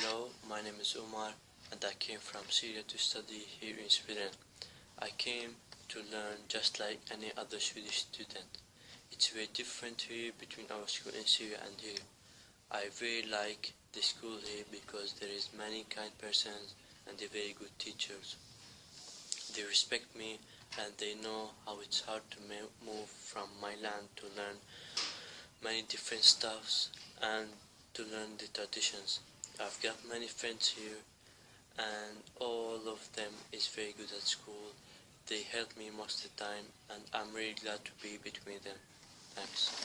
Hello, my name is Omar and I came from Syria to study here in Sweden. I came to learn just like any other Swedish student. It's very different here between our school in Syria and here. I very like the school here because there is many kind persons and they very good teachers. They respect me and they know how it's hard to move from my land to learn many different stuffs and to learn the traditions. I've got many friends here and all of them is very good at school. They help me most of the time and I'm really glad to be between them. Thanks.